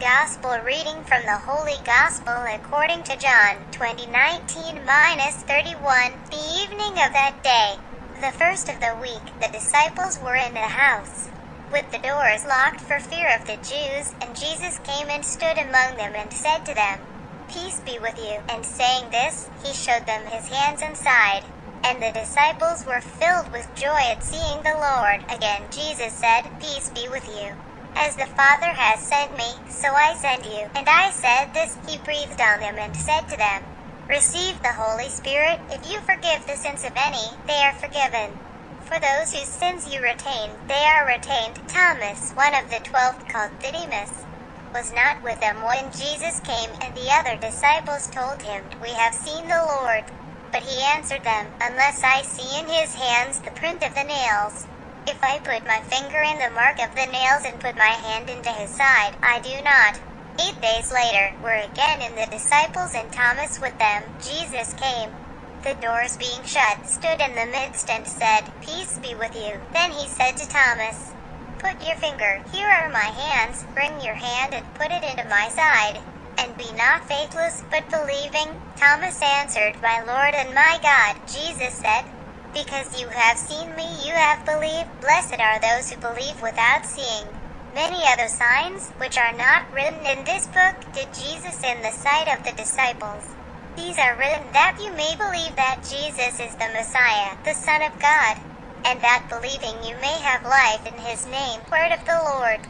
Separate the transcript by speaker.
Speaker 1: gospel reading from the Holy Gospel according to John 2019 31. The evening of that day, the first of the week, the disciples were in the house with the doors locked for fear of the Jews, and Jesus came and stood among them and said to them, Peace be with you. And saying this, he showed them his hands and side. And the disciples were filled with joy at seeing the Lord. Again, Jesus said, Peace be with you. As the Father has sent me, so I send you. And I said this, he breathed on them and said to them, Receive the Holy Spirit. If you forgive the sins of any, they are forgiven. For those whose sins you retain, they are retained. Thomas, one of the twelve called Didymus, was not with them when Jesus came, and the other disciples told him, We have seen the Lord. But he answered them, Unless I see in his hands the print of the nails, if I put my finger in the mark of the nails and put my hand into his side, I do not. Eight days later, were again in the disciples and Thomas with them. Jesus came, the doors being shut, stood in the midst and said, Peace be with you. Then he said to Thomas, Put your finger, here are my hands, bring your hand and put it into my side. And be not faithless, but believing. Thomas answered, My Lord and my God. Jesus said, Because you have seen me, you have believed. Blessed are those who believe without seeing. Many other signs, which are not written in this book, did Jesus in the sight of the disciples. These are written that you may believe that Jesus is the Messiah, the Son of God and that believing you may have life in his name. Word of the Lord.